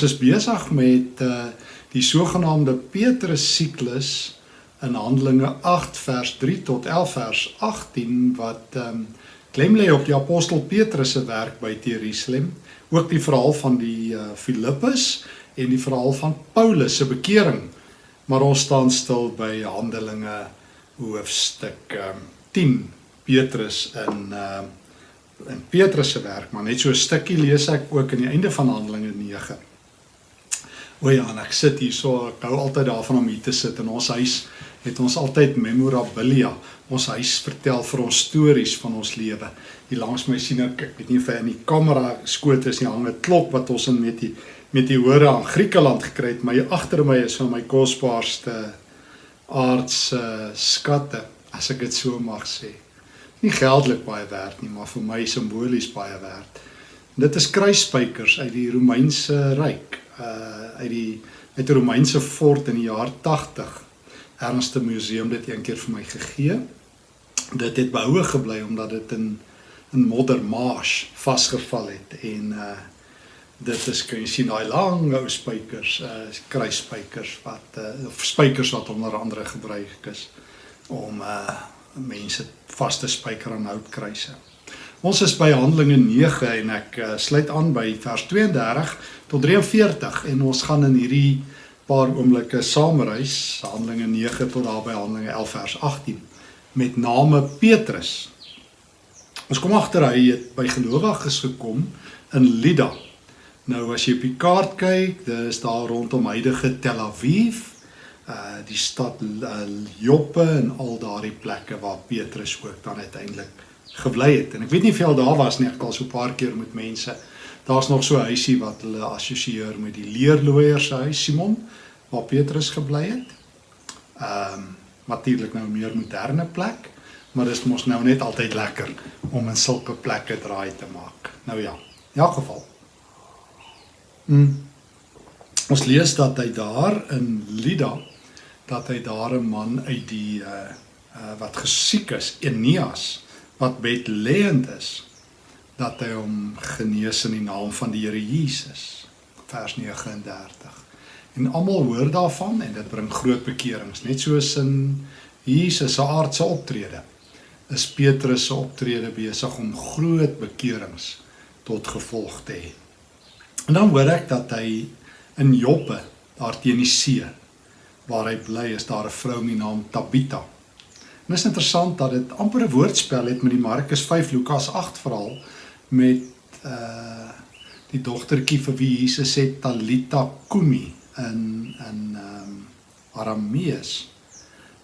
Ons is besig met uh die sogenaamde Petrus siklus in Handelinge 8 vers 3 tot 11 vers 18 wat ehm um, klem lê op die apostel Petrus se werk by Jerusalem, ook die verhaal van die uh Filippus en die verhaal van Paulus se bekering. Maar ons staan stil by Handelinge hoofstuk ehm um, 10 Petrus in ehm uh, in Petrus se werk, maar net so 'n stukkie lees ek ook aan die einde van Handelinge 9. O ja, en ek sit hier so, ek hou altyd daarvan om hier te sit in ons huis het ons altyd memorabilia. Ons huis vertel vir ons stories van ons lewe. Hier langs my sien ek, ek weet nie of hy in die kamera skoot is nie, hang 'n klok wat ons in met die met die hore aan Griekeland gekry het, maar hier agter my is van my kosbaarste aardse skatte, as ek dit so mag sê nie geldelik baie werd nie, maar vir my simbolies baie werd. En dit is kruisspykers uit die Romeinse ryk, uh uit die uit 'n Romeinse fort in die jaar 80. Ernste Museum dit eendag vir my gegee. Dit het behoue gebly omdat dit in in Moddermarsh vasgeval het en uh dit is kan jy sien daai lang ou spykers, uh kruisspykers wat uh of spykers wat onder andere gebruik is om uh mense vaste spyker aan houtkruise. Ons is by Handelinge 9 en ek uh, sluit aan by vers 32 tot 43 en ons gaan in hierdie paar oomblikke saamreis Handelinge 9 tot daar by Handelinge 11 vers 18 met name Petrus. Ons kom agter hy het by gelowiges gekom in Lydda. Nou as jy op die kaart kyk, dis daar rondom huidige Tel Aviv uh die stad uh, Joppe en al daardie plekke waar Petrus ook dan uiteindelik gebly het. En ek weet nie of jy al daar was nie, ek al so 'n paar keer met mense. Daar's nog so 'n huisie wat hulle assosieer met die leerloier se huis Simon waar Petrus gebly het. Ehm um, natuurlik nou 'n meer moderne plek, maar dit is mos nou net altyd lekker om in sulke plekke draai te maak. Nou ja, in elk geval. Mm. Ons lees dat hy daar in Lydda dat hy daar 'n man uit die uh, uh wat gesiek is, Eneas, wat bedlêend is, dat hy hom genees in die naam van die Here Jesus. Vers 39. En almal hoor daarvan en dit bring groot bekerings, net soos in Jesus se aardse optrede. Is Petrus se optrede besig om groot bekerings tot gevolg te hê. En dan hoor ek dat hy in Joppe daar teen die see waar hy bly is daar 'n vrou met die naam Tabitha. En is interessant dat dit amper 'n woordspel het met die Markus 5 Lukas 8 verhaal met uh die dogtertjie vir wie Jesus sê Talita kumi in in um Aramees.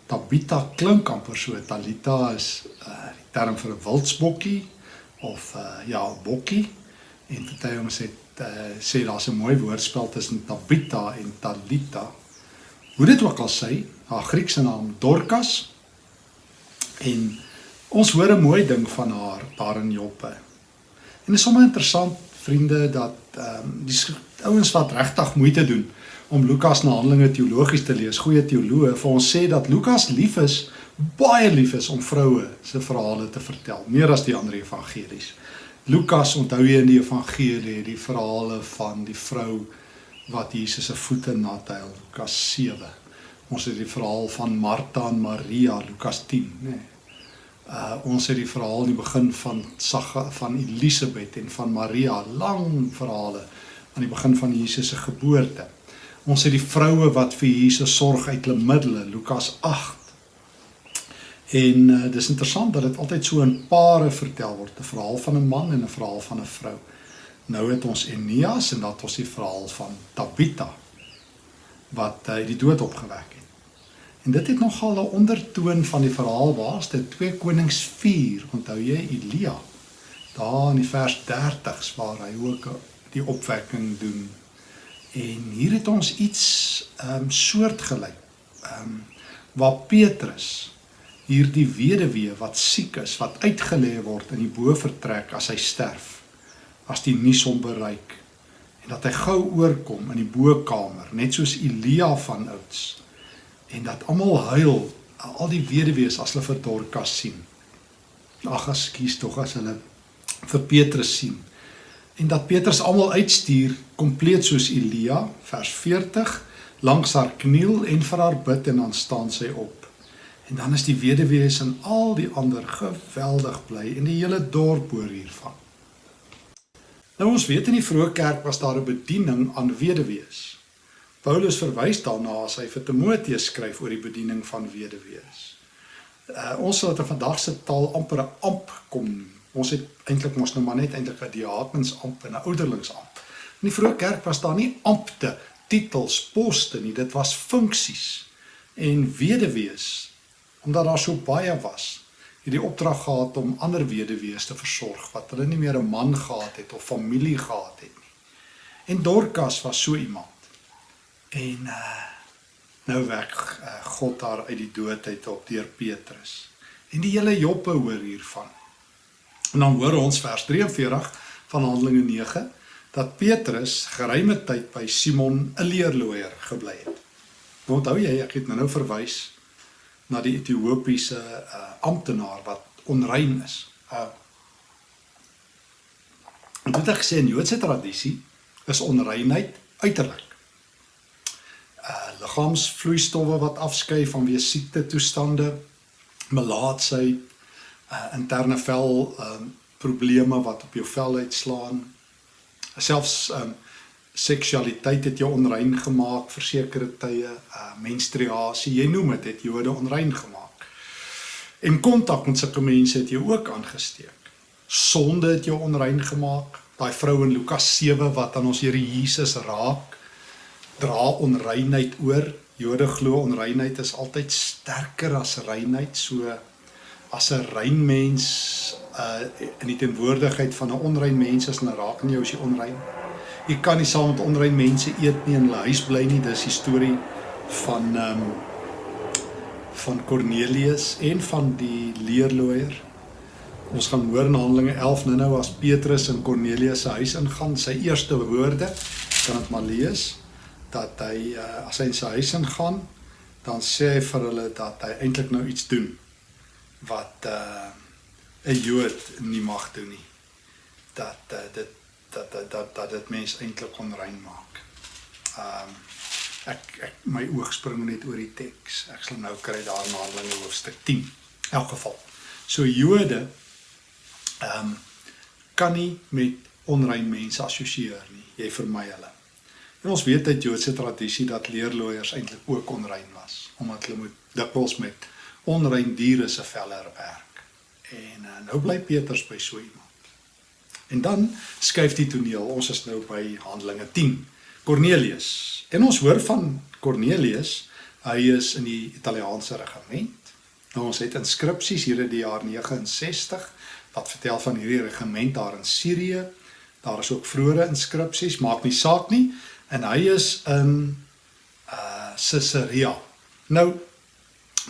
Tabitha klink amper so. Talita is uh die term vir 'n wildsbokkie of uh ja, bokkie. En hy ons het uh, sê daar's 'n mooi woordspel tussen Tabitha en Talita. Hoe dit ook al sê, haar Griekse naam Dorcas en ons hoor 'n mooi ding van haar daar in Joppe. En dit is sommer interessant vriende dat ehm um, die ouens wat regtig moeite doen om Lukas na Handelinge teologies te lees, goeie teoloë vir ons sê dat Lukas lief is, baie lief is om vroue se verhale te vertel, meer as die ander evangelies. Lukas onthou jy in die evangelie die verhale van die vrou wat Jesus se voete nat hy Lukas 7. Ons het die verhaal van Martha en Maria Lukas 10, nê. Nee. Uh ons het die verhaal die begin van Sagga van Elisabet en van Maria, lang verhale aan die begin van Jesus se geboorte. Ons het die vroue wat vir Jesus sorg uit hulle middele, Lukas 8. En uh, dis interessant dat dit altyd so in pare vertel word, 'n verhaal van 'n man en 'n verhaal van 'n vrou. Nou het ons Eneas en dat ons die verhaal van Tabitha wat hy die dood opgewek het. En dit het nogal 'n ondertoon van die verhaal waar's dit 2 Konings 4, onthou jy Elia? Daar in die vers 30s waar hy ook die opwekking doen. En hier het ons iets ehm um, soortgelyk. Ehm um, waar Petrus hierdie weduwee wat siek is, wat uitgelê word in die bovertrek as hy sterf as die nuus hom bereik en dat hy gou oorkom in die bokkamer net soos Elia van ouds en dat almal huil al die weduwees as hulle vir Dorcas sien ag ekskuus tog as hulle vir Petrus sien en dat Petrus almal uitstuur kompleet soos Elia vers 40 langs haar kniel en vir haar bid en dan staan sy op. En dan is die weduwees en al die ander geweldig bly en die hele dorp hoor hiervan. Nou ons weet in die vroeë kerk was daar 'n bediening aan weduwees. Paulus verwys daarna as hy vir Timoteus skryf oor die bediening van weduwees. Uh, ons sal dit in vandag se taal amper 'n amp kom noem. Ons het eintlik mos nou maar net eintlik 'n diakensamp en 'n ouderlingsamp. In die vroeë kerk was daar nie ampte, titels, poste nie, dit was funksies. En weduwees, omdat daar so baie was, het die opdrag gehad om ander weduwees te versorg wat hulle nie meer 'n man gehad het of familie gehad het nie. En Dorcas was so iemand. En uh nou werk uh, God haar uit die dood uit op deur Petrus. En die hele Joppe hoor hiervan. En dan hoor ons vers 43 van Handelinge 9 dat Petrus geruime tyd by Simon 'n leerloier gebly het. Onthou jy ek het nou nou verwys na die Ethiopiese uh, amptenaar wat onrein is. Uh En dit het gesê in Joodse tradisie is onreinheid uiterlik. Liggaamsvloeistowwe wat afskei vanweë siekte toestande, melaatsheid, uh interne vel um probleme wat op jou vel uitslaan. Selfs um seksualiteit het jou onrein gemaak vir sekere tye, uh menstruasie, jy noem dit, het Jode onrein gemaak. En kontak met sulke mense het jou ook aangesteek. Sonde het jou onrein gemaak. Daai vrou in Lukas 7 wat aan ons Here Jesus raak, dra onreinheid oor. Jode glo onreinheid is altyd sterker as reinheid, so as 'n rein mens uh in die teenwoordigheid van 'n onrein mens is, dan raak in jou as jy onrein. Jy kan nie saam met onrein mense eet nie en hulle huis bly nie. Dis die storie van um, van Cornelius en van die leerloier. Ons gaan hoor in Handelinge 11 nou nou as Petrus in Cornelius se huis ingaan, sy eerste woorde, kan dit maar lees dat hy uh, as hy in sy huis ingaan, dan sê hy vir hulle dat hy eintlik nou iets doen wat uh, 'n Jood nie mag doen nie. Dat uh, dit dat dat dat dat dit mense eintlik onrein maak. Ehm um, ek ek my oog spring net oor die teks. Ek sal nou kry daar na Handelinge hoofstuk 10. In elk geval. So Jode ehm um, kan nie met onrein mense assosieer nie. Jy vermy hulle. En ons weet uit Joodse tradisie dat leerloiers eintlik ook onrein was omdat hulle moet dikwels met onrein diere se velle werk. En uh, nou bly Petrus by so iemand. En dan skuif die toneel. Ons is nou by Handelinge 10. Cornelius. En ons hoor van Cornelius. Hy is in die Italiaanse regiment. Nou ons het inskripsies hier in die jaar 69 wat vertel van hierdie regiment daar in Sirië. Daar is ook vroeëre inskripsies, maak nie saak nie. En hy is in uh Caesarea. Nou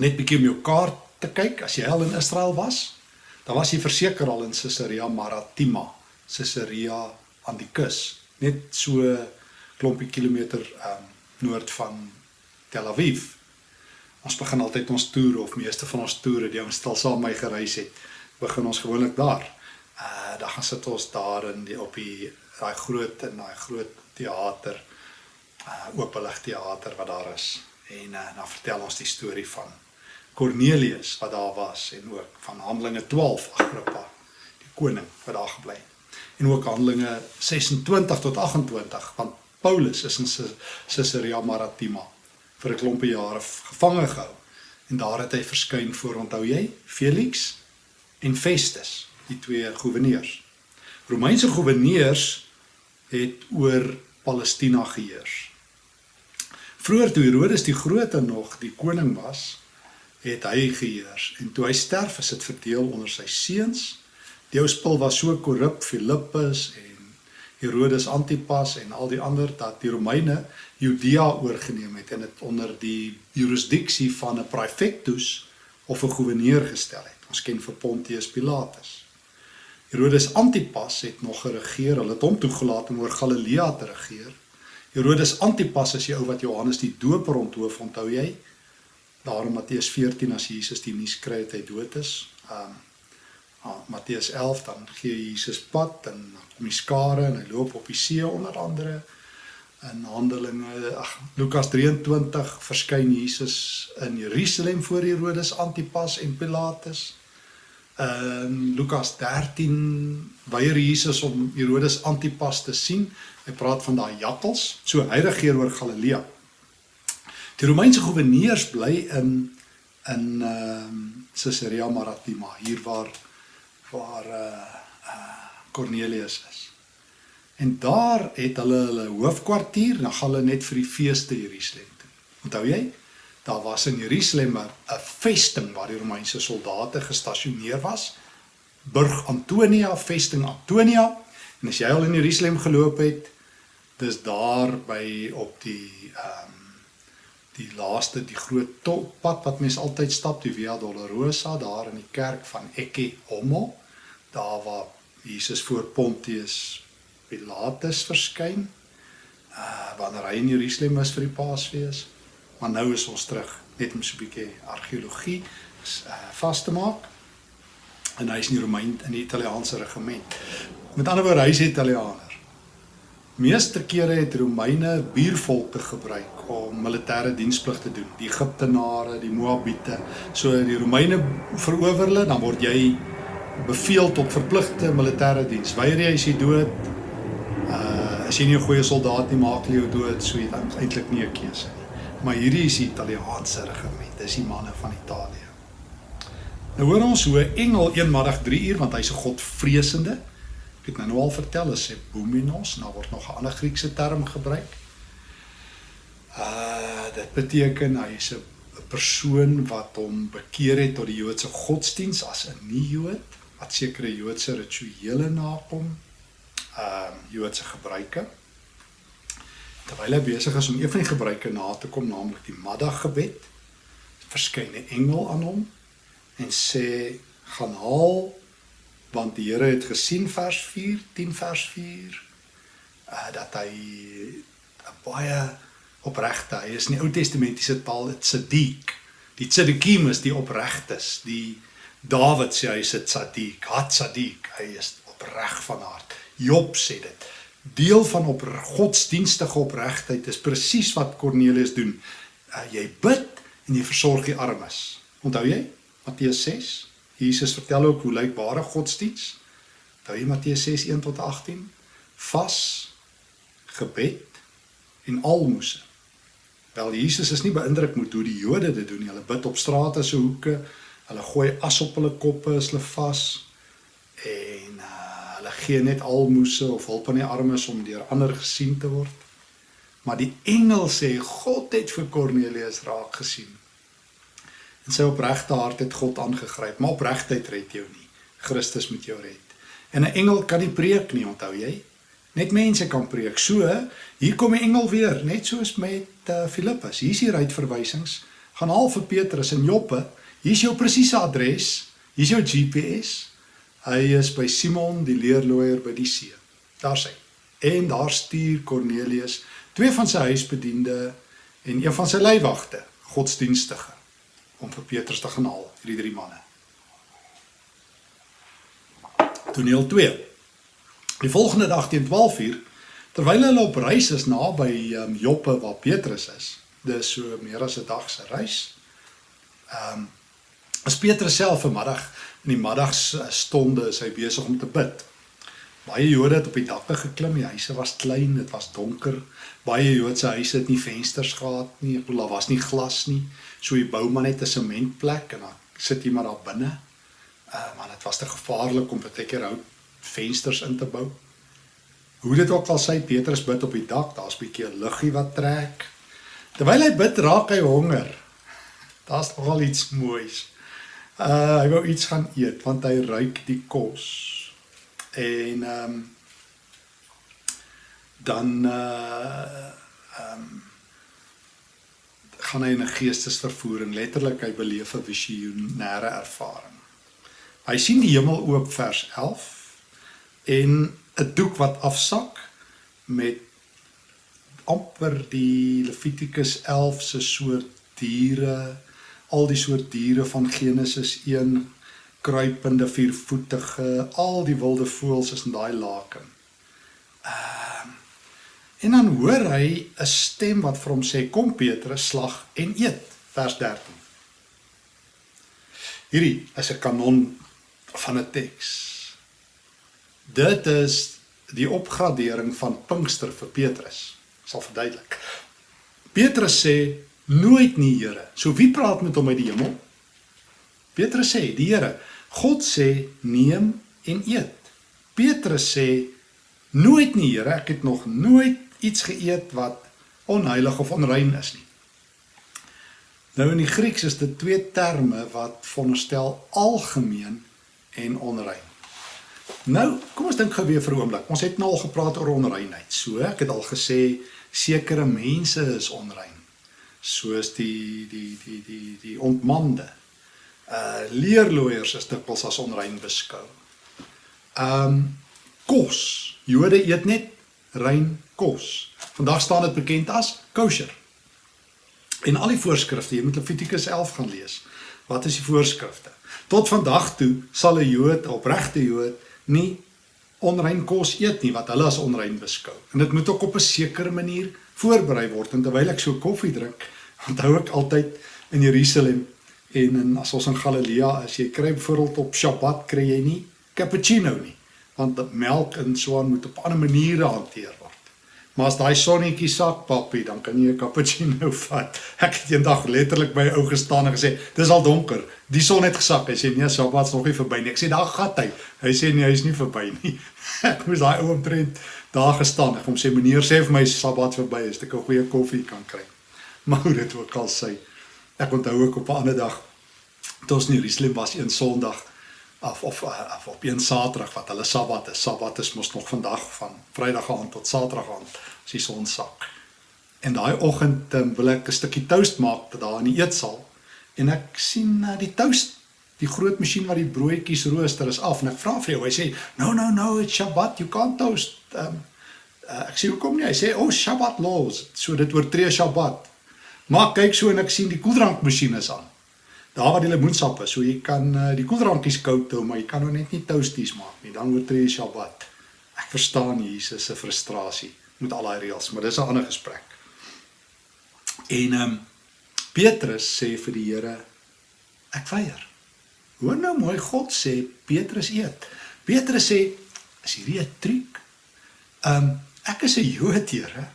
net bietjie om jou kaart te kyk as jy al in Israel was, dan was jy verseker al in Caesarea Maritima. Caesarea aan die kus, net so klompie kilometer um noord van Tel Aviv. Ons begin altyd ons toer of meeste van ons toere, die ons stel saam my gereis het, begin ons gewoonlik daar. Uh dan gaan sit ons daar in die op die daai groot en daai groot teater, uh openlig teater wat daar is. En uh, dan vertel ons die storie van Cornelius wat daar was en ook van Handelinge 12 Agrippa, die koning wat daar gebly het. En ook Handelinge 26 tot 28 want Paulus is in Caesarea Maritima vir 'n klompie jare gevange gehou. En daar het hy verskyn voor onthou jy Felix en Festus die twee goewerneurs Romeinse goewerneurs het oor Palestina geheers Vroeger toe Herodes die Grote nog die koning was het hy geheers en toe hy sterf is dit verdeel onder sy seuns Die ou spul was so korrup, Filippus en Herodes Antipas en al die ander dat die Romeine Judea oorgeneem het en dit onder die jurisdiksie van 'n praefectus of 'n goewerneur gestel het. Ons ken vir Pontius Pilatus. Herodes Antipas het nog geregeer. Hulle het hom toegelaat om oor Galilea te regeer. Herodes Antipas is die ou wat Johannes die Doper onthoof, onthou jy? Daarom Matteus 14 as Jesus die nuus kry dat hy dood is. Um ah, Matteus 11 dan gee Jesus pad en kom die skare en hy loop op die see onder andere in Handelinge ag Lukas 23 verskyn Jesus in Jerusalem voor Herodes Antipas en Pilatus. In Lukas 13 weier Jesus om Herodes Antipas te sien. Hy praat van daai jakkals. So hy regeer oor Galilea. Die Romeinse goewerneurs bly in in ehm um, Caesarea Maritima, hier waar waar eh uh, Cornelius is. En daar het hulle hulle hoofkwartier, dan gaan hulle net vir die feeste Jerusalem toe. Onthou jy? Daar was in Jerusalem 'n vesting waar die Romeinse soldate gestasioneer was. Burg Antonia, vesting Antonia. En as jy al in Jerusalem geloop het, dis daar by op die ehm um, die laaste die groot pad wat mense altyd stap, die Via Dolorosa daar in die kerk van Ecce Homo, daar waar Jesus voor Pontius Pilatus verskyn. Uh wanneer hy in Jerusalem was vir die Paasfees. Maar nou is ons terug net om so 'n bietjie argeologie uh, vas te maak. En hy is in die Romein in die Italiaanse regiment. Met ander woorde, hy is Italiaaner. Meeste kere het Romeine buurvolke gebruik om militêre diensplig te doen. Die Egiptenare, die Moabiete. So die Romeine verower hulle, dan word jy beveel tot verpligte militêre diens. Weier jy as jy dood, uh as jy nie 'n goeie soldaat nie maak jy jou dood so jy dan eintlik nie 'n keuse nie. Maar hierdie is die Italiaanse regiment, dis die manne van Italië. Nou hoor ons hoe 'n engel eenmalig 3 uur want hy's 'n godvreesende. Ek het nou, nou al vertel as hy Bouminos, nou word nog 'n ander Griekse term gebruik. Uh dit beteken hy is 'n persoon wat hom bekeer het tot die Joodse godsdiens as 'n nie-Jood wat sekere Joodse rituele nakom ehm uh, Joodse gebruike. Terwyl hy besig is om een van die gebruike na te kom, naamlik die middaggebed, verskyn 'n engel aan hom en sê: "Gaan haal want die Here het gesien vers 4, 10 vers 4, uh eh, dat hy 'n baie opregte, hy is in die Ou Testamentiese taal dit Sadiq. Die Tzadikim is die opregtes, die Dawid sê hy is 'n Sadiq, hat Sadiq, hy is opreg van hart. Job sê dit. Deel van op godsdienstige opregtheid is presies wat Kornelius doen. Uh, jy bid en jy versorg die armes. Onthou jy? Matteus 6. Jesus vertel ook hoe lyk ware godsdiens. Onthou jy Matteus 6 1 tot 18? Vas, gebed en almoses. Wel Jesus is nie beïndruk met hoe die Jode dit doen nie. Hulle bid op strate se hoeke. Hulle gooi as op hulle koppe as hulle vas en gee net almoses of hulp aan die armes om deur ander gesien te word. Maar die engel sê God het vir Kornelius raak gesien. En sy opregte hart het God aangegryp, maar opregtheid red jou nie. Christus moet jou red. En 'n engel kan nie preek nie, onthou jy? Net mense kan preek. So, hier kom die engel weer, net soos met uh, Filippus. Hier is hier uitverwysings. Gaan haal vir Petrus in Joppe. Hier is jou presiese adres. Hier is jou GPS. Hy is by Simon die leerloier by die see. Daar sê. En daar stuur Kornelius twee van sy huisbediende en een van sy leiwagte, godsdienstige, om vir Petrus te gaan haal, hierdie drie manne. Toneel 2. Die volgende dag teen 12:00, terwyl hulle op reis is naby um, Joppe waar Petrus is, dis so meer as 'n dag se reis. Ehm um, as Petrus self vanmiddag in die middagstonde is hy besig om te bid. Baie Jode het op die dakke geklim, die huise was klein, dit was donker. Baie Joodse huise het nie vensters gehad nie, ek bedoel daar was nie glas nie. So jy bou maar net 'n sementplek en dan sit jy maar daar binne. Uh maar dit was te gevaarlik om baie keer hout vensters in te bou. Hoe dit ook al sê Petrus bid op die dak, daar's 'n bietjie luggie wat trek. Terwyl hy bid, raak hy honger. Daar's nogal iets moois. Uh hy wou iets gaan eet want hy ruik die kos. En ehm um, dan uh ehm um, gaan hy in 'n geestesvervoering, letterlik hy beleef 'n visionêre ervaring. Hy sien die hemel oop vers 11 en 'n doek wat afsak met amper die Levitikus 11 se soort diere al die soort diere van Genesis 1 kruipende viervoetige, al die wilde voëls is in daai laken. Ehm uh, en dan hoor hy 'n stem wat vir hom sê kom Petrus slag en eet vers 13. Hierdie is 'n kanon van 'n teks. Dit is die opgradering van Pinkster vir Petrus. Ek sal verduidelik. Petrus sê nooit nie, Here. So wie praat met hom uit die hemel? Petrus sê, die Here. God sê neem en eet. Petrus sê nooit nie, Here. Ek het nog nooit iets geëet wat onheilig of onrein is nie. Nou in die Grieks is dit twee terme wat veronderstel algemeen en onrein. Nou, kom ons dink gou weer vir 'n oomblik. Ons het nou al gepraat oor onreinheid. So, ek het al gesê sekere mense is onrein. Soos die die die die die ontmande. Uh leerloiers is dikwels as onrein beskou. Um kos. Jode eet net rein kos. Vandag staan dit bekend as kosher. En al die voorskrifte, jy moet Levitikus 11 gaan lees. Wat is die voorskrifte? Tot vandag toe sal 'n Jood, opregte Jood, nie onrein kos eet nie wat hulle as onrein beskou. En dit moet ook op 'n sekere manier voorberei word. En terwyl ek so koffie drink, onthou ek altyd in Jerusalem en in as ons in Galilea is, jy kry byvoorbeeld op Sabbat kry jy nie cappuccino nie, want melk en so aan moet op ander maniere hanteer word. Maar as daai sonnetjie sak papie, dan kan jy 'n cappuccino vat. Ek het eendag letterlik by 'n ou gestaan en gesê, "Dis al donker. Die son het gesak." Hy sê, "Nee, Sabbat's nog nie verby nie." Ek sê, "Daar gaan hy." Hy sê, "Nee, hy's nie verby nie." ek moes daai ou omtrent daar gestaan. Ek hom sê, "Meneer, sê vir my Sabbat verby is, ek 'n goeie koffie kan kry." Maar hoe dit ook al sê, ek onthou ook op 'n ander dag toe ons in Jerusalem was een Sondag of of of op een Saterdag wat hulle Sabbat is. Sabbat is mos nog vandag van Vrydag aand tot Saterdag aand as die son sak. En daai oggend um, wil ek 'n stukkie toast maak daar in die eetsaal en ek sien uh, die toast die groot masjien wat die broodjies rooster is af en ek vra vir jou hy sê no no no it's Shabbat you can't toast um, uh, ek sê hoekom nie hy sê oh Shabbat laws so dit oortree Shabbat maar kyk so en ek sien die koeldrankmasjien is aan daar waar die lemoensap is, so jy kan uh, die koeldrankies koud hou, maar jy kan nou net nie toasties maak nie. Dan oortree jy Sabbat. Ek verstaan Jesus se frustrasie met al daai reëls, maar dis 'n ander gesprek. En ehm um, Petrus sê vir die Here ek weier. Hoor nou mooi God sê Petrus eet. Petrus sê is hierdie 'n triek? Ehm um, ek is 'n Jood, Here.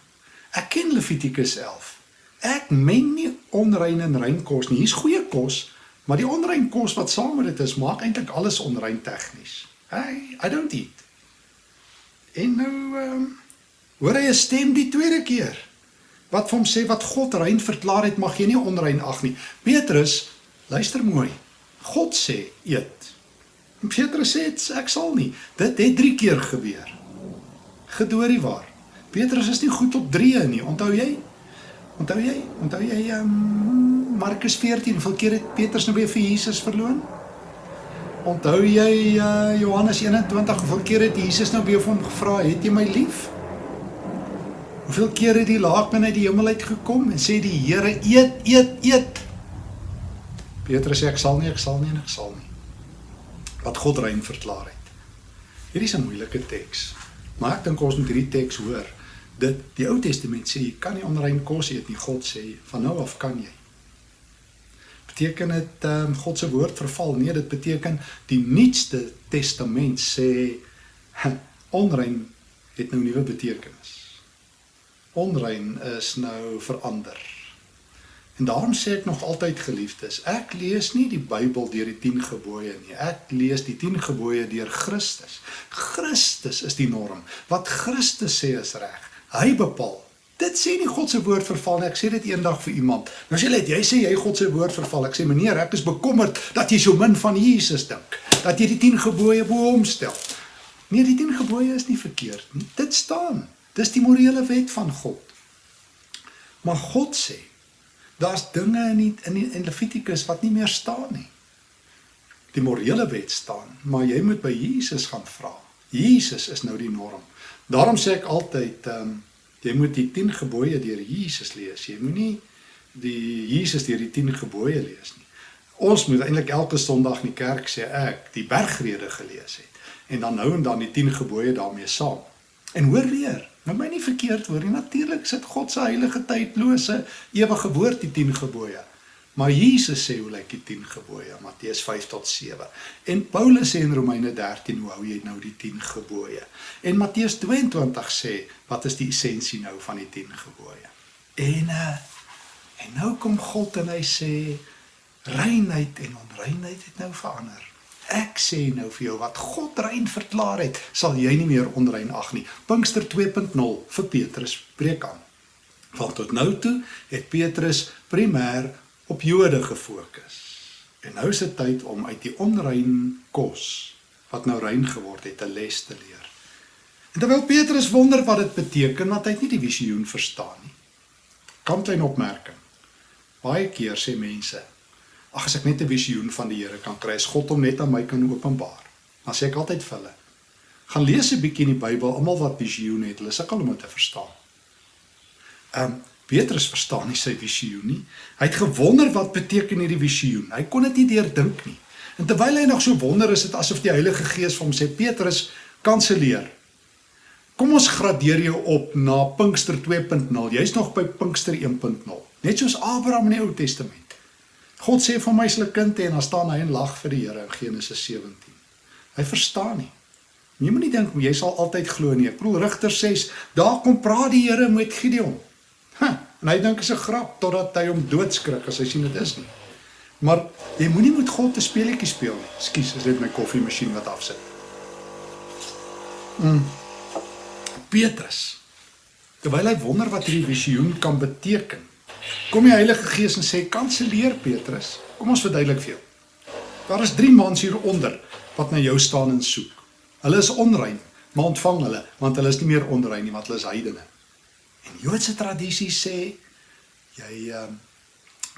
Ek ken Levitikus 11. Ek meng nie onrein en rein kos nie. Hier's goeie kos, Maar die onrein kos wat saam met dit is, maak eintlik alles onrein tegnies. Hey, I don't eat. En nou ehm um, hoor hy 'n stem die tweede keer wat vir hom sê wat God rein verklaar het, mag jy nie onrein ag nie. Petrus, luister mooi. God sê eet. En Petrus sê ek sal nie. Dit het 3 keer gebeur. Gedoorie waar. Petrus is nie goed op 3 nie. Onthou jy? Onthou jy? Onthou jy ehm um, Markus 14, hoeveel keer het Petrus nou weer vir Jesus verloon? Onthou jy uh, Johannes 21, hoeveel keer het Jesus nou weer vir hom gevra, "Het jy my lief?" Hoeveel keer het die laakman uit die hemel uit gekom en sê die Here, "Eet, eet, eet." Petrus sê, "Ek sal nie, ek sal nie en ek sal nie." Wat God rein verklaar het. Hierdie is 'n moeilike teks, maar ek dink ons moet hierdie teks hoor. Dit die Ou Testament sê jy kan nie onrein kos eet nie. God sê van nou af kan jy. Beteken dit um, God se woord verval? Nee dit beteken die nuutste testament sê onrein het nou nuwe betekenis. Onrein is nou verander. En daarom sê ek nog altyd geliefdes ek lees nie die Bybel deur die 10 gebooie nie. Ek lees die 10 gebooie deur Christus. Christus is die norm. Wat Christus sê is reg hy bepaal Dit sê nie God se woord verval nie. Ek sê dit eendag vir iemand. Nou sê net, jy sê jy God se woord verval. Ek sê meneer, ek is bekommerd dat jy so min van Jesus dink. Dat jy die 10 gebooie bo hom stel. Nee, die 10 gebooie is nie verkeerd nie. Dit staan. Dis die morele wet van God. Maar God sê daar's dinge in die, in die, in Levitikus wat nie meer staan nie. Die morele wet staan, maar jy moet by Jesus gaan vra. Jesus is nou die norm. Daarom sê ek altyd um, Jy moet die 10 gebooie deur Jesus lees. Jy moenie die Jesus deur die 10 gebooie lees nie. Ons moet eintlik elke Sondag in die kerk sê ek die bergrede gelees het en dan nou en dan die 10 gebooie daarmee saam. En hoor weer, nou my nie verkeerd hoor nie, natuurlik sit God se heilige tydlose ewige woord die 10 gebooie. Maar Jesus sê hoe lyk die 10 gebooie? Matteus 5 tot 7. En Paulus sê in Romeine 13 hoe hou jy nou die 10 gebooie? En Matteus 22 sê wat is die essensie nou van die 10 gebooie? En uh, en nou kom God en hy sê reinheid en onreinheid het nou verander. Ek sê nou vir jou wat God rein verklaar het, sal jy nie meer onrein ag nie. Pinkster 2.0 vir Petrus preek aan. Want tot nou toe het Petrus primêr op Jode gefokus. En nou is dit tyd om uit die onrein kos wat nou rein geword het, 'n les te leer. En terwyl Petrus wonder wat dit beteken, want hy het nie die visioen verstaan nie. Kom klein opmerking. Baie keer sê mense, ag as ek net 'n visioen van die Here kan kry, is God hom net aan my kan openbaar. Dan sê ek altyd vir hulle, gaan lees 'n bietjie in die Bybel, almal wat visioen het, hulle sukkel om dit te verstaan. Ehm um, Petrus verstaan nie sy visioen nie. Hy het gewonder wat beteken hierdie visioen. Hy kon dit nie deurdink nie. En terwyl hy nog so wonder, is dit asof die Heilige Gees vir hom sê: "Petrus, kanselleer. Kom ons gradeer jou op na Pinkster 2.0. Jy's nog by Pinkster 1.0. Net soos Abraham in die Ou Testament. God sê vir my se kind en dan staan hy en lag vir die Here in Genesis 17. Hy verstaan nie. Jy moenie dink jy sal altyd glo nie. Ek bedoel Rigter 6, daar kom praat die Here met Gideon. En hy dink is 'n grap totdat hy hom doodskrik as hy sien dit is nie. Maar jy moenie met God 'n speletjie speel nie. Ekskuus, is dit my koffiemasjien wat afsit. Mm. Petrus. Terwyl hy wonder wat hierdie visioen kan beteken, kom die Heilige Gees en sê: "Kanselleer Petrus. Kom ons verduidelik vir jou. Daar is 3 mans hier onder wat na jou staan en soek. Hulle is onrein, maar ontvang hulle, want hulle is nie meer onrein nie, want hulle is heidene." En Joodse tradisie sê jy uh,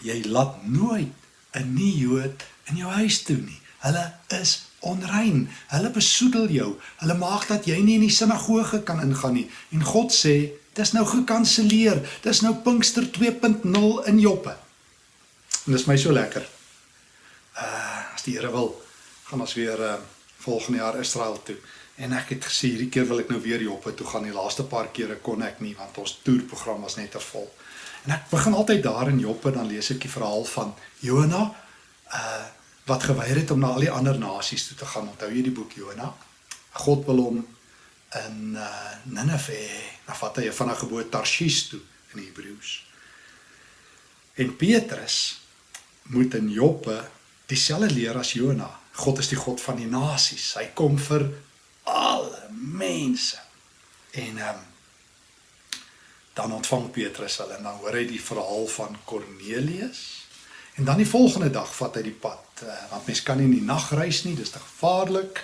jy laat nooit 'n nie-Jood in jou huis toe nie. Hulle is onrein. Hulle besoedel jou. Hulle maak dat jy nie in die sinagoge kan ingaan nie. En God sê, dis nou gekanselleer. Dis nou Pinkster 2.0 in Joppe. En dis my so lekker. Uh as die Here wil, gaan ons weer uh volgende jaar Israel toe. En ek het gesê hierdie keer wil ek nou weer Joppe toe gaan. Die laaste paar kere kon ek nie want ons toerprogram was net te vol. En ek begin altyd daar in Joppe dan lees ek die verhaal van Jona uh wat geweier het om na al die ander nasies toe te gaan. Onthou jy die boek Jona? God wil hom in uh Ninive, na vat hy van 'n geboorte Tarshish toe in Hebreëus. En Petrus moet in Joppe dieselfde leer as Jona. God is die God van die nasies. Hy kom vir mense. En ehm um, dan ontvang Petrus hulle en dan hoor hy die verhaal van Kornelius. En dan die volgende dag vat hy die pad, uh, want mens kan nie in die nag reis nie, dis te gevaarlik.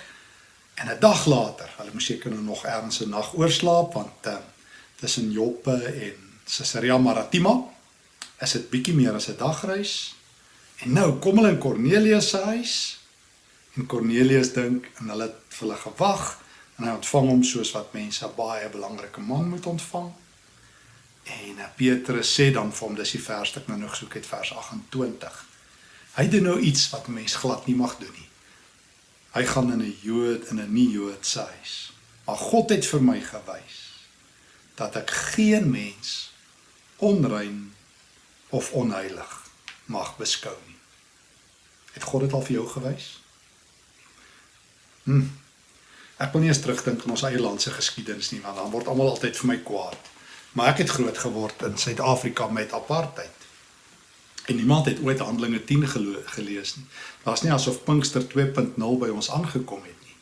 En 'n dag later, hulle moes seker nou nog ergens 'n nag oorslaap want uh, tussen Joppe en Caesarea Maritima is dit bietjie meer as 'n dagreis. En nou kom hulle in Kornelius se huis En Cornelius dink en hulle het vir hulle gewag en hy ontvang hom soos wat mense 'n baie belangrike man moet ontvang. En eh, Petrus sê dan vir hom dis die vers wat ek nou nog soek het vers 28. Hy doen nou iets wat 'n mens glad nie mag doen nie. Hy gaan in 'n Jood in 'n nie-Jood se huis. Maar God het vir my gewys dat ek geen mens onrein of onheilig mag beskou nie. Het God dit al vir jou gewys? Hm. Ek wil nie eens terugdink aan ons eie land se geskiedenis nie, want dan word almal altyd vir my kwaad. Maar ek het groot geword in Suid-Afrika met apartheid. En niemand het ooit Handelinge 10 gelees nie. Daar's nie asof Pinkster 2.0 by ons aangekom het nie.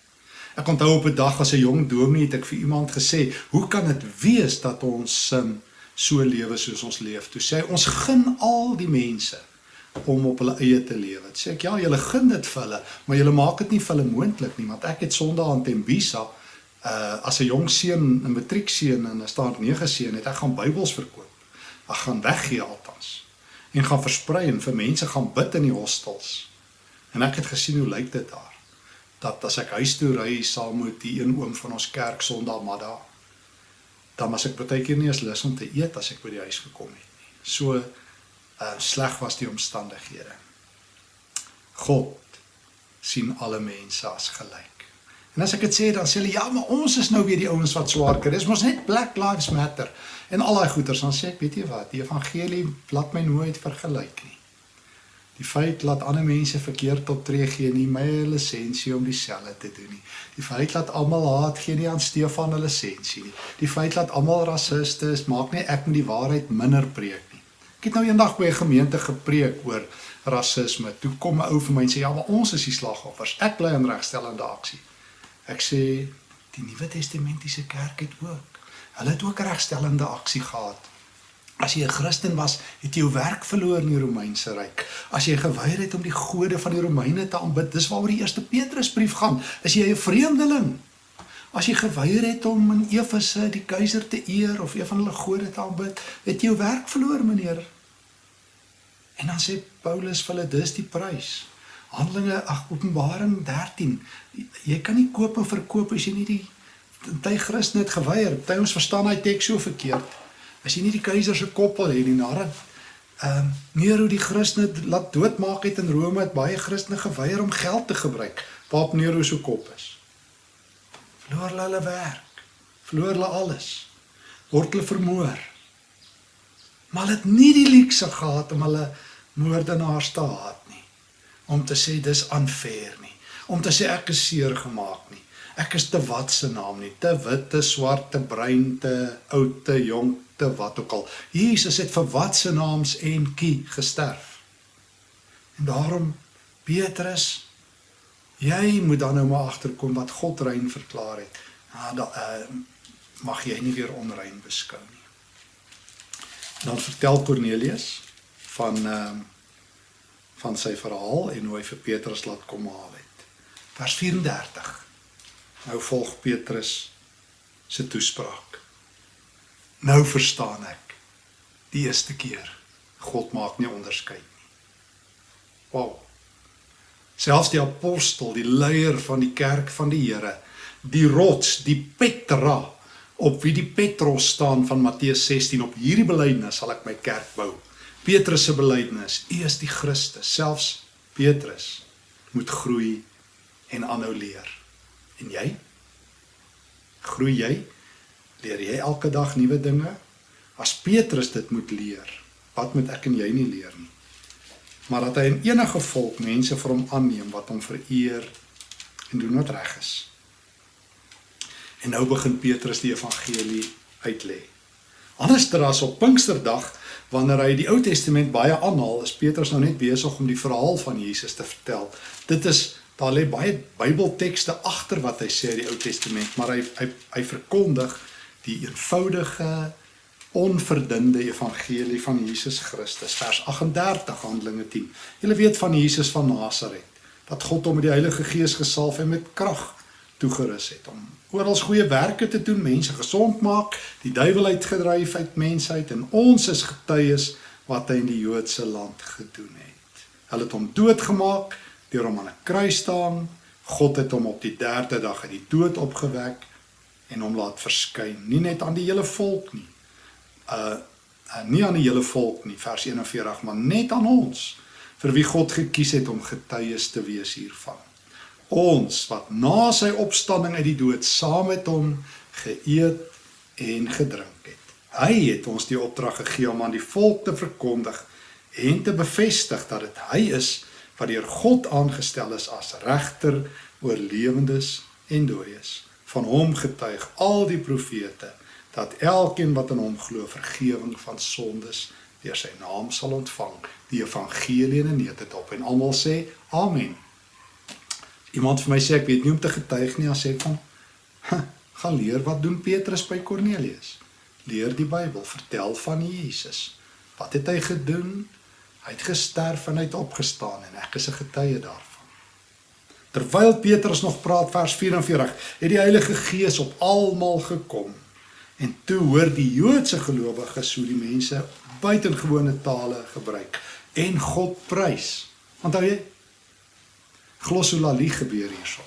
Ek onthou op 'n dag as 'n jong dominee het ek vir iemand gesê, "Hoe kan dit wees dat ons um, so lewe soos ons leef?" Toe sê hy, "Ons gun al die mense om op hulle eie te lewe. Sê ek ja, julle gun dit vir hulle, maar julle maak dit nie vir hulle moontlik nie, want ek het Sondag aan Tembisa uh as 'n jong seun, 'n matriekseun en 'n staat 9 seun het ek gaan Bybels verkoop. Ek gaan weggee altans en gaan versprei en vir mense gaan bid in die hostels. En ek het gesien hoe lyk dit daar. Dat as ek huis toe ry saam met die een oom van ons kerk Sondag middag, dan was ek baie keer nie eens lus om te eet as ek by die huis gekom het nie. So uh sleg was die omstandighede. God sien alle mense as gelyk. En as ek dit sê dan sê hulle ja, maar ons is nou weer die ouens wat swaar kry. Dis mos net Black Lives Matter en al daai goeters. Dan sê ek, weet jy wat, die evangelie laat my nooit vergelyk nie. Die feit laat ander mense verkeerd optree gee nie my lisensie om dieselfde te doen nie. Die feit laat almal haat gee nie aan Stefan 'n lisensie nie. Die feit laat almal rassiste is maak nie ek met die waarheid minder preek. Ek het nou eendag by 'n gemeente gepreek oor rasisme. Toe kom 'n ou vir my en sê ja, maar ons is die slagoffers. Ek bly in regstellende aksie. Ek sê die Nuwe Testamentiese kerk het ook. Hulle het ook regstellende aksie gehad. As jy 'n Christen was, het jy jou werk verloor in die Romeinse ryk. As jy geweier het om die gode van die Romeine te aanbid, dis waaroor die eerste Petrusbrief gaan. Is jy 'n vreemdeling? As jy geweier het om in Efese die keiser te eer of een van hulle gode te aanbid, het jy jou werk verloor, meneer. En dan sê Paulus vir hulle dis die prys. Handelinge ag Openbaring 13. Jy kan nie koop en verkoop as jy nie die ty Christen het geweier. Ty ons verstaan hy teks so verkeerd as jy nie die keiser se kop wil hê nie nadat ehm um, Nero die Christene laat doodmaak het in Rome het baie Christene geweier om geld te gebruik waarop Nero se kop is. Verloor hulle hulle werk, verloor hulle alles, word hulle vermoor. Maar hulle het nie die luukse gehad om hulle moordenaars te haat nie. Om te sê dis unfair nie. Om te sê ek is seer gemaak nie. Ek is te wat se naam nie, te wit, te swart, te bruin, te oud, te jonk, te wat ook al. Jesus het vir wat se naams en kie gesterf. En daarom Petrus, jy moet dan nou maar agterkom wat God rein verklaar het. Nou da uh, mag jy nie weer onrein beskou nie. Dan vertel Cornelius van uh, van sy verhaal en hoe hy vir Petrus laat kom haal het. Vers 34. Nou volg Petrus se toespraak. Nou verstaan ek die eerste keer God maak nie onderskeid nie. Wow. Selfs die apostel, die leier van die kerk van die Here, die rots, die Petra op wie die Petros staan van Matteus 16 op hierdie belydenis sal ek my kerk bou. Petrus se belydenis, U is die Christus, selfs Petrus moet groei en aanhou leer. En jy? Groei jy? Leer jy elke dag nuwe dinge? As Petrus dit moet leer, wat moet ek en jy nie leer nie? Maar dat hy in enige volk mense vir hom aanneem wat hom vereer en doen wat reg is. En nou begin Petrus die evangelie uitlê. Anderster as op Pinksterdag wanneer hy die Ou Testament baie aanhaal, is Petrus nou net besig om die verhaal van Jesus te vertel. Dit is daar lê baie Bybeltekste agter wat hy sê in die Ou Testament, maar hy hy hy verkondig die eenvoudige onverdunde evangelie van Jesus Christus vers 38 Handelinge 10. Julle weet van Jesus van Nasaret dat God hom met die Heilige Gees gesalf en met krag toegerus het om oral goeie werke te doen, mense gesond maak, die duiwel uitgedryf uit mensheid en ons is getuies wat hy in die Joodse land gedoen het. Hulle het hom doodgemaak deur hom aan 'n kruis staan. God het hom op die 3de dag uit die dood opgewek en hom laat verskyn, nie net aan die hele volk nie. Uh, uh nie aan die hele volk nie, vers 41, maar net aan ons vir wie God gekies het om getuies te wees hiervan. Ons wat na sy opstanding uit die dood saam met hom geëet en gedrink het. Hy het ons die opdrag gegee om aan die volk te verkondig en te bevestig dat dit hy is wat deur God aangestel is as regter oor lewendes en dooies. Van hom getuig al die profete dat elkeen wat in hom glo vergifnis van sondes deur sy naam sal ontvang. Die evangelie in neet dit op en almal sê amen. Iemand vir my sê ek weet nie om te getuig nie as sê van gaan leer wat doen Petrus by Kornelius. Leer die Bybel, vertel van Jesus. Wat het hy gedoen? Hy het gesterf en hy het opgestaan en ek is 'n getuie daarvan. Terwyl Petrus nog praat vers 44, het die Heilige Gees op almal gekom. En toe hoor die Joodse gelowiges hoe die mense buitengewone tale gebruik en God prys. Onthou jy? Glossolalie gebeur hierso.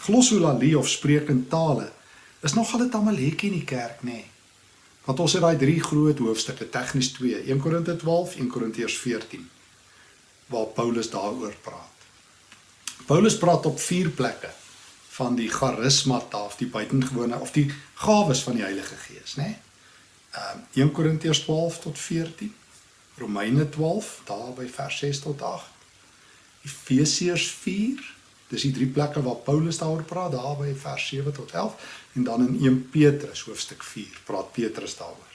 Glossolalie of spreek in tale is nog altyd Amalek in die kerk, nê? Nee. Want ons het daai drie groot hoofstukke, tegnies 2, 1 Korinte 12, 1 Korintiërs 14 waar Paulus daaroor praat. Paulus praat op vier plekke van die charismata of die buitengewone of die gawes van die Heilige Gees, né? Nee? Ehm um, 1 Korintiërs 12 tot 14, Romeine 12 daar by vers 6 tot 8, Efesiërs 4, dis die drie plekke waar Paulus daaroor praat, daar by vers 7 tot 11 en dan in 1 Petrus hoofstuk 4 praat Petrus daaroor.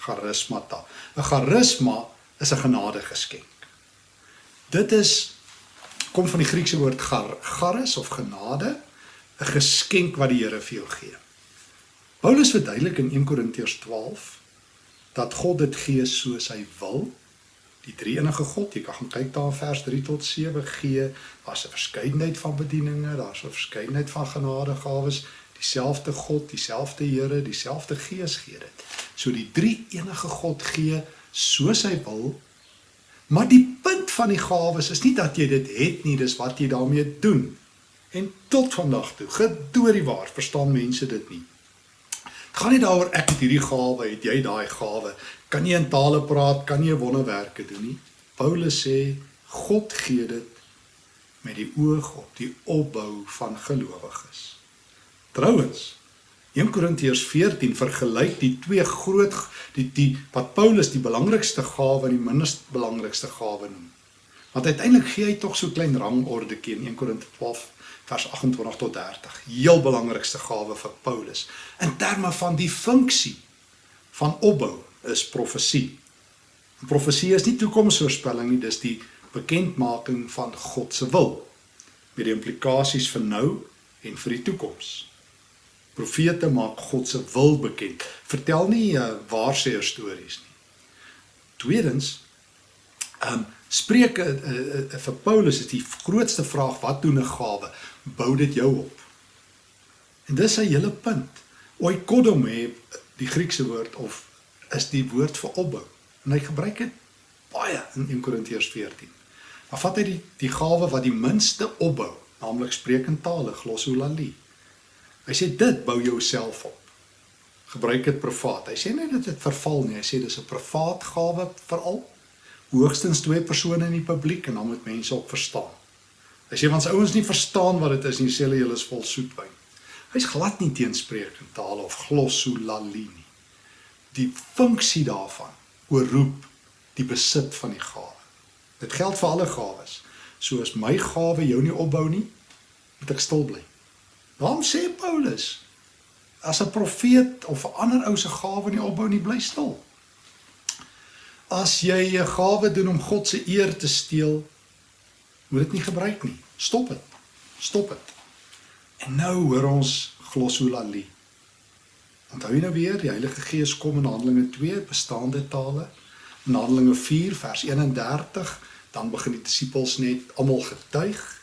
Charismata. 'n Charisma is 'n genadegeskenk. Dit is kom van die Griekse woord gar, charis of genade, 'n geskenk wat die Here vir jou gee. Paulus verduidelik in 1 Korintiërs 12 dat God dit gee soos hy wil. Die drie enige God, jy kan gaan kyk daar in vers 3 tot 7 gee, daar's 'n verskeidenheid van bedieninge, daar's 'n verskeidenheid van genadegawes, dieselfde God, dieselfde Here, dieselfde Gees gee dit. So die drie enige God gee soos hy wil. Maar die punt van die gawes is nie dat jy dit het nie, dis wat jy daarmee doen. En tot vandag toe, gedoorie waar, verstaan mense dit nie. Dit gaan nie daaroor ek het hierdie gawe, het jy daai gawe. Kan jy in tale praat, kan jy wonderwerke doen nie. Paulus sê God gee dit met die oog op die opbou van gelowiges. Trouwens 1 Korintiërs 14 vergelyk die twee groot die die wat Paulus die belangrikste gawe en die minst belangrikste gawe noem. Want uiteindelik gee hy tog so klein rangorde in 1 Korintiërs 12 vers 28 tot 30. Heel belangrikste gawe vir Paulus in terme van die funksie van opbou is profesie. Profesie is nie toekomsvoorspelling nie, dis die bekendmaking van God se wil met die implikasies vir nou en vir die toekoms. Profete maak God se wil bekend. Vertel nie uh, waarseer stories nie. Tweedens, um, Spreuke uh, uh, uh, vir Paulus is die grootste vraag wat doen 'n gawe? Bou dit jou op? En dis sy hele punt. Oikodome, die Griekse woord of is die woord vir opbou. En hy gebruik dit baie in 1 Korintiërs 14. Maar vat hy die die gawe wat die minste opbou, naamlik spreekend tale, glossolalie. Hy sê dit bou jouself op. Gebruik dit privaat. Hy sê nie dit verval nie. Hy sê dis 'n privaat gawe veral hoogstens twee persone in die publiek en dan moet mense ook verstaan. As jy van sy ouens nie verstaan wat dit is nie, sê hulle julle is vol soetwyn. Hy's glad nie teenspreekend taal of glossolalie nie. Die funksie daarvan oorroep die besit van die gawe. Dit geld vir alle gawes. So as my gawe jou nie opbou nie, moet ek stil bly. Waarom sê Paulus as 'n profeet of 'n ander ou se gawe nie opbou nie, bly stil? As jy 'n gawe doen om God se eer te steel, moet dit nie gebruik nie. Stop dit. Stop dit. En nou hoor ons glossolalie. Onthou jy nou weer, die Heilige Gees kom in Handelinge 2 bestaande tale. In Handelinge 4 vers 31, dan begin die disippels net almal getuig.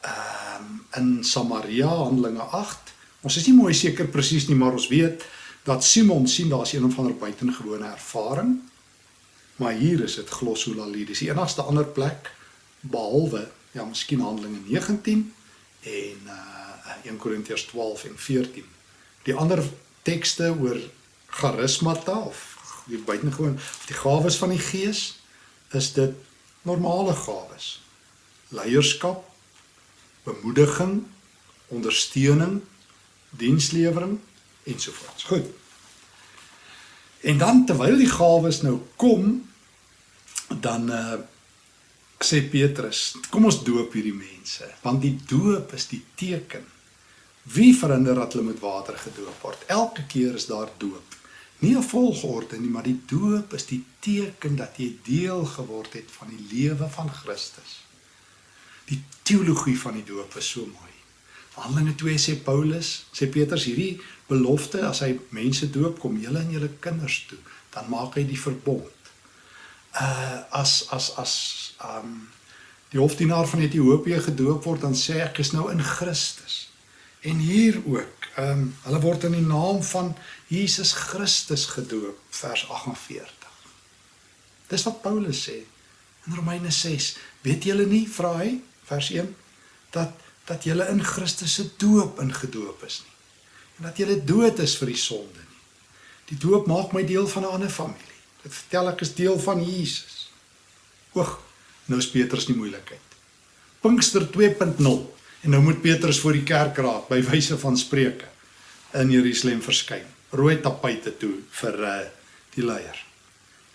Ehm um, in Samaria Handelinge 8. Ons is nie mooi seker presies nie, maar ons weet dat Simon sien daar's een of ander buitengewone ervaring Maar hier is dit glossolalie. Dis die enigste ander plek behalwe ja, miskien Handelinge 19 en uh 1 Korintiërs 12 en 14. Die ander tekste oor charismata of die buitengewoon of die gawes van die Gees is dit normale gawes. Leierskap, bemoediging, ondersteuning, dienslewering ensovoorts. Goed. En dan terwyl die gawes nou kom, dan uh sê Petrus, kom ons doop hierdie mense, want die doop is die teken. Wie verhinder dat hulle met water gedoop word? Elke keer is daar doop. Nie 'n volgorde nie, maar die doop is die teken dat jy deel geword het van die lewe van Christus. Die teologie van die doop is so mooi. Handelinge 2 sê Paulus, sê Petrus hierdie belofte as hy mense doop kom julle en julle kinders toe, dan maak hy die verbond uh as as as um die hofdienaar van Ethiopië gedoop word dan sê ek is nou in Christus. En hier ook, um hulle word in die naam van Jesus Christus gedoop, vers 48. Dis wat Paulus sê in Romeine 6. Weet julle nie, vra hy, vers 1, dat dat julle in Christus se doop ingedoop is nie. En dat julle dood is vir die sonde nie. Die doop maak my deel van 'n ander familie. Dit vertel ek is deel van Jesus. Oeg, nou is Petrus nie moeilikheid. Pinkster 2.0. En nou moet Petrus voor die kerkraad by wyse van spreuke in Jerusalem verskyn. Rooi tapuite toe vir uh, die leier.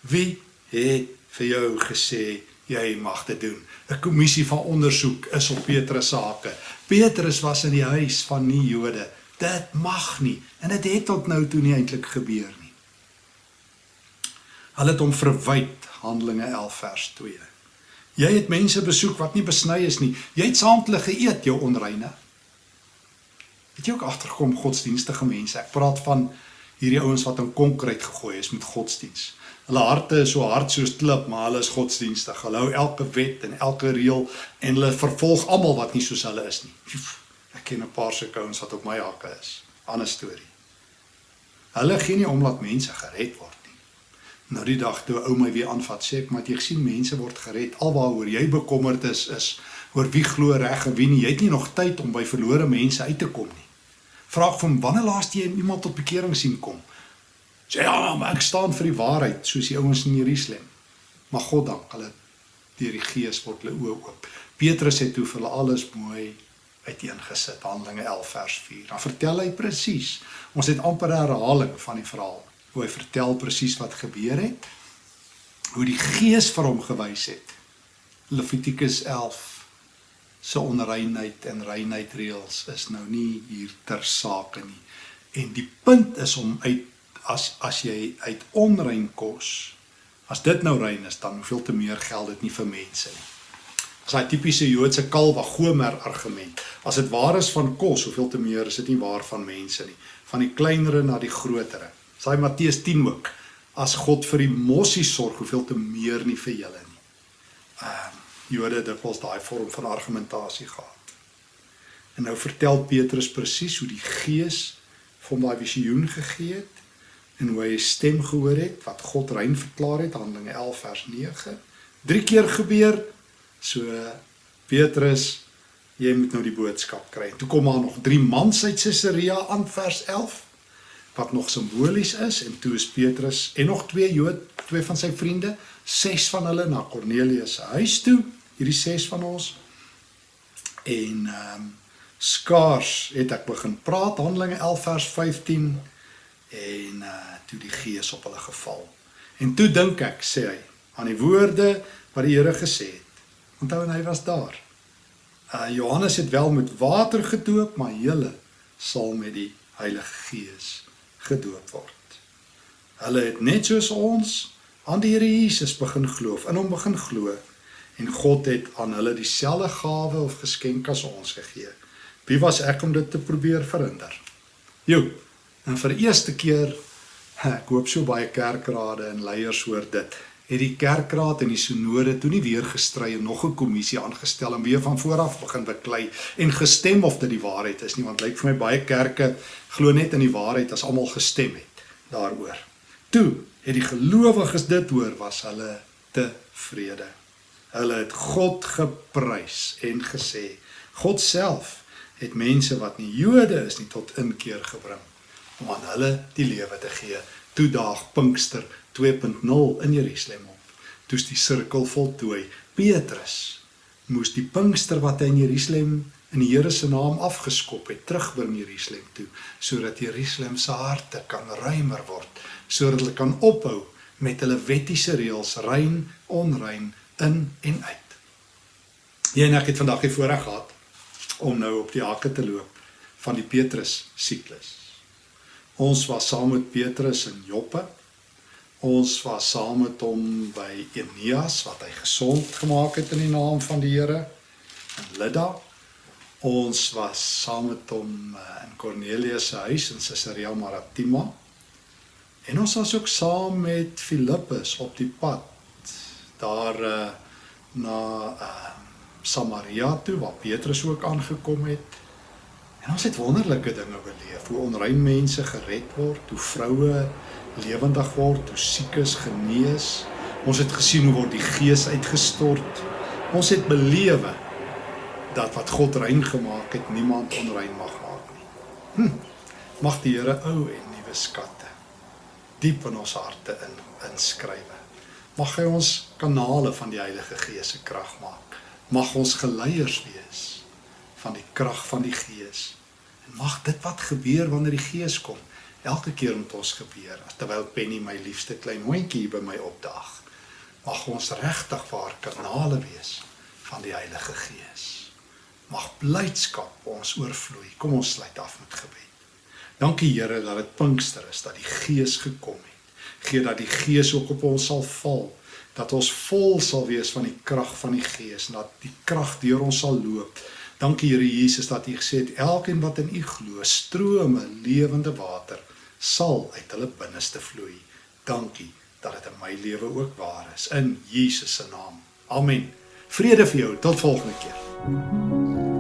Wie het vir jou gesê jy mag dit doen? 'n Kommissie van ondersoek is op Petrus se hake. Petrus was in die huis van nie Jode. Dit mag nie en dit het tot nou toe nie eintlik gebeur nie. Hulle het hom verwyd Handelinge 11 vers 2. Jy het mense besoek wat nie besny is nie. Jy het saam met hulle geëet, jou onreine. Het jy ook agtergekom godsdienstige mense? Ek praat van hierdie ouens wat in konkreet gegooi is met godsdiens. Hulle harte is so hard soos klip, maar hulle is godsdienstig. Hulle hou elke wet en elke reël en hulle vervolg almal wat nie soos hulle is nie. Ek ken 'n paar sulke ouens wat op my hakke is. Ander storie. Hulle gee nie om dat mense gered word. Nou die dag toe ou my weer aanvat, sê ek, "Maar jy sien mense word gered. Alwaaroor jy bekommerd is is oor wie glo reg en wie nie. Jy het nie nog tyd om by verlore mense uit te kom nie." Vra ek van wanneer laas jy iemand tot bekering sien kom? Sê ja, maar ek staan vir die waarheid soos die ouens in Jerusalem. Maar God dank, hulle deur die Gees word hulle oë oop. Petrus het toe vir hulle alles mooi uiteengesit. Handelinge 11 vers 4. Dan vertel hy presies. Ons het amper 'n herhaling van die verhaal. Hoe hy vertel presies wat gebeur het. Hoe die Gees vir hom gewys het. Levitikus 11 se onreinheid en reinheid reëls is nou nie hier ter sake nie. En die punt is om uit as as jy uit onrein kos, as dit nou rein is, dan hoeveel te meer geld dit nie vir mense nie. Dis daai tipiese Joodse kalwa gomer argument. As dit waar is van kos, hoeveel te meer is dit nie waar van mense nie. Van die kleinere na die grotere. Dis Matteus 10 ook. As God vir die mossie sorg, hoeveel te meer nie vir julle nie. Ehm uh, Jode het dikwels daai vorm van argumentasie gehad. En nou vertel Petrus presies hoe die Gees vir hom daai visioen gegee het en hoe hy 'n stem gehoor het wat God rein verklaar het Handelinge 11 vers 9 drie keer gebeur so Petrus jy moet nou die boodskap kry toe kom maar nog drie mans uit Caesarea aan vers 11 wat nog simbolies is en toe is Petrus en nog twee Jood twee van sy vriende ses van hulle na Kornelius se huis toe hierdie ses van ons en ehm um, skaars het ek begin praat Handelinge 11 vers 15 en uh toe die gees op hulle geval. En toe dink ek, sê hy, aan die woorde wat die Here gesê het. Onthou en hy was daar. Uh Johannes het wel met water gedoop, maar julle sal met die Heilige Gees gedoop word. Hulle het net soos ons aan die Here Jesus begin glo, in hom begin glo en God het aan hulle dieselfde gawe of geskenk as ons gegee. Wie was ek om dit te probeer verhinder? Jo, en vir eerste keer ek hoop so baie kerkrade en leiers hoor dit het die kerkraad en die sinode toe nie weer gestry en nog 'n kommissie aangestel en weer van voor af begin beklei en gestem of dit die waarheid is nie want lyk vir my baie kerke glo net in die waarheid as almal gestem het daaroor. Toe het die gelowiges dit hoor was hulle tevrede. Hulle het God geprys en gesê God self het mense wat nie Jode is nie tot inkeer gebring om aan hulle die lewe te gee. Toe daag Pinkster 2.0 in Jerusalem op. Toe's die sirkel voltooi. Petrus moes die Pinkster wat hy in Jerusalem in die Here se naam afgeskop het, terugbring Jerusalem toe sodat Jerusalem se harte kan ruimer word, sodat hulle kan ophou met hulle wettiese reëls rein, onrein in en uit. Jy en ek het vandag die voorreg gehad om nou op die hakke te loop van die Petrus siklus. Ons was saam met Petrus in Joppe. Ons was saam met hom by Eneas wat hy gesond gemaak het in die naam van die Here in Lydda. Ons was saam met hom eh, in Kornelius se huis in Caesarea Maritima. En ons was ook saam met Filippus op die pad daar uh, na uh, Samaria toe waar Petrus ook aangekom het. En ons het wonderlike dinge beleef, hoe onrein mense gered word, hoe vroue lewendig word, hoe siekes genees. Ons het gesien hoe word die gees uitgestort. Ons het belewe dat wat God rein gemaak het, niemand onrein mag maak nie. Hm. Mag die Here ou en nuwe skatte diep in ons harte in inskrywe. Mag hy ons kanale van die Heilige Gees se krag maak Mag ons geleiers wees van die krag van die Gees. En mag dit wat gebeur wanneer die Gees kom, elke keer met ons gebeur. Terwyl Penny my liefste klein hondjie by my opdaag, mag ons regtig waar kanale wees van die Heilige Gees. Mag blydskap ons oorvloei. Kom ons sluit af met gebed. Dankie Here dat dit Pinkster is, dat die Gees gekom het. Gee dat die Gees ook op ons sal val dat ons vol sal wees van die krag van die Gees en dat die krag deur ons sal loop. Dankie Here Jesus dat U gesê het elkeen wat in U glo, strome lewende water sal uit hulle binneste vloei. Dankie dat dit in my lewe ook waar is in Jesus se naam. Amen. Vrede vir jou tot volgende keer.